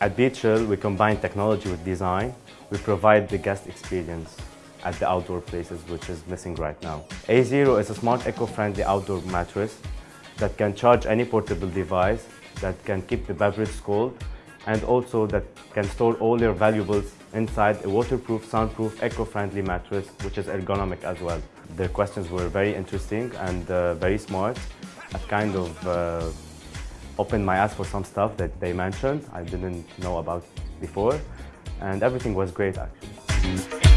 At Beachill, we combine technology with design. We provide the guest experience at the outdoor places, which is missing right now. A0 is a smart, eco-friendly outdoor mattress that can charge any portable device, that can keep the beverage cold, and also that can store all your valuables inside a waterproof, soundproof, eco-friendly mattress, which is ergonomic as well. The questions were very interesting and uh, very smart. I've kind of uh, opened my eyes for some stuff that they mentioned I didn't know about before, and everything was great actually.